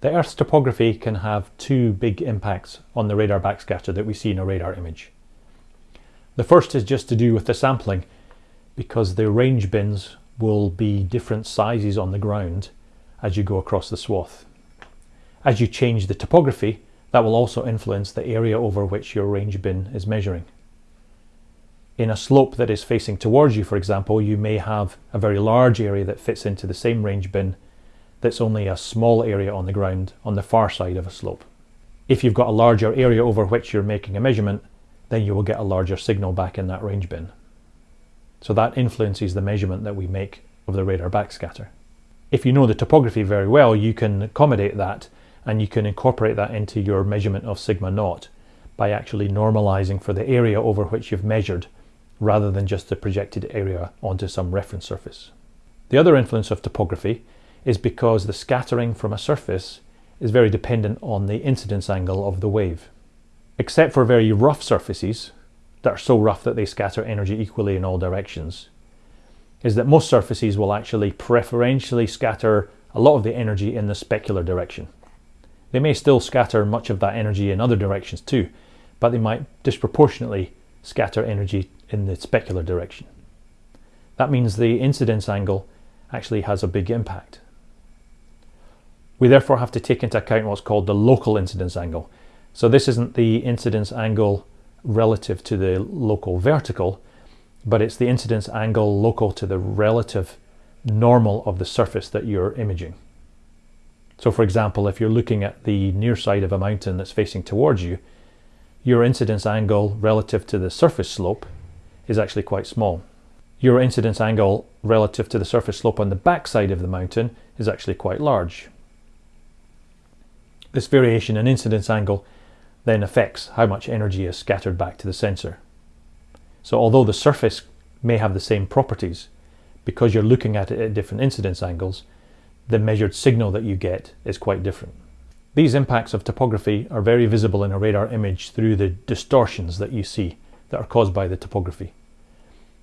The Earth's topography can have two big impacts on the radar backscatter that we see in a radar image. The first is just to do with the sampling because the range bins will be different sizes on the ground as you go across the swath. As you change the topography, that will also influence the area over which your range bin is measuring. In a slope that is facing towards you, for example, you may have a very large area that fits into the same range bin that's only a small area on the ground on the far side of a slope. If you've got a larger area over which you're making a measurement, then you will get a larger signal back in that range bin. So that influences the measurement that we make of the radar backscatter. If you know the topography very well, you can accommodate that and you can incorporate that into your measurement of sigma naught by actually normalizing for the area over which you've measured rather than just the projected area onto some reference surface. The other influence of topography is because the scattering from a surface is very dependent on the incidence angle of the wave. Except for very rough surfaces that are so rough that they scatter energy equally in all directions, is that most surfaces will actually preferentially scatter a lot of the energy in the specular direction. They may still scatter much of that energy in other directions too, but they might disproportionately scatter energy in the specular direction. That means the incidence angle actually has a big impact. We therefore have to take into account what's called the local incidence angle. So this isn't the incidence angle relative to the local vertical, but it's the incidence angle local to the relative normal of the surface that you're imaging. So for example, if you're looking at the near side of a mountain that's facing towards you, your incidence angle relative to the surface slope is actually quite small. Your incidence angle relative to the surface slope on the back side of the mountain is actually quite large. This variation in incidence angle then affects how much energy is scattered back to the sensor. So although the surface may have the same properties, because you're looking at it at different incidence angles, the measured signal that you get is quite different. These impacts of topography are very visible in a radar image through the distortions that you see that are caused by the topography.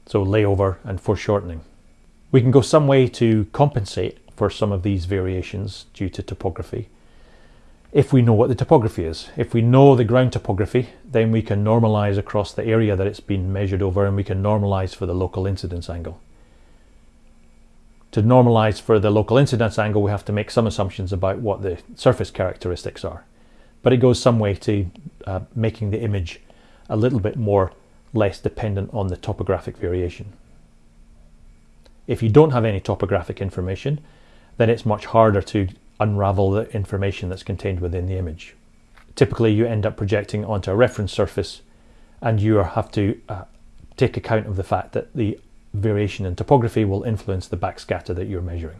So layover and foreshortening. We can go some way to compensate for some of these variations due to topography if we know what the topography is. If we know the ground topography, then we can normalize across the area that it's been measured over and we can normalize for the local incidence angle. To normalize for the local incidence angle, we have to make some assumptions about what the surface characteristics are. But it goes some way to uh, making the image a little bit more less dependent on the topographic variation. If you don't have any topographic information, then it's much harder to unravel the information that's contained within the image. Typically you end up projecting onto a reference surface and you have to uh, take account of the fact that the variation in topography will influence the backscatter that you're measuring.